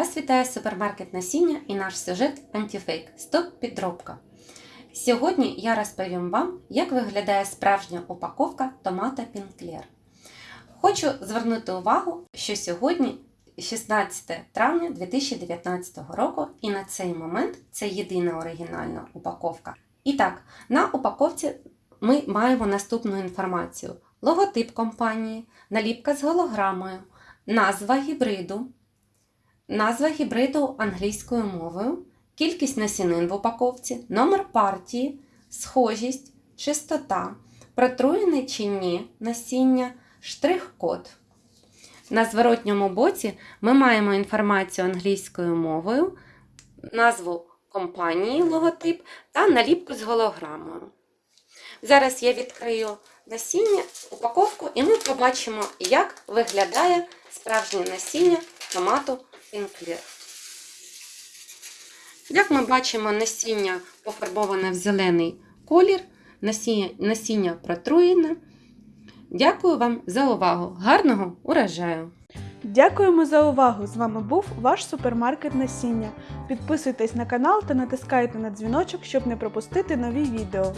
Вас вітає супермаркет насіння і наш сюжет антифейк Стоп підробка. Сьогодні я розповім вам, як виглядає справжня упаковка томата Пінклер. Хочу звернути увагу, що сьогодні 16 травня 2019 року, і на цей момент це єдина оригінальна упаковка. І так, на упаковці ми маємо наступну інформацію: логотип компанії, наліпка з голограмою, назва гібриду, назва гібриду англійською мовою, кількість насінин в упаковці, номер партії, схожість, чистота, протруєне чи ні насіння, штрих-код. На зворотньому боці ми маємо інформацію англійською мовою, назву компанії, логотип та наліпку з голограмою. Зараз я відкрию насіння, упаковку, і ми побачимо, як виглядає справжнє насіння томату Пінклер. Як ми бачимо, насіння пофарбоване в зелений колір, насіння, насіння протруєне. Дякую вам за увагу. Гарного урожаю! Дякуємо за увагу! З вами був ваш супермаркет насіння. Підписуйтесь на канал та натискайте на дзвіночок, щоб не пропустити нові відео.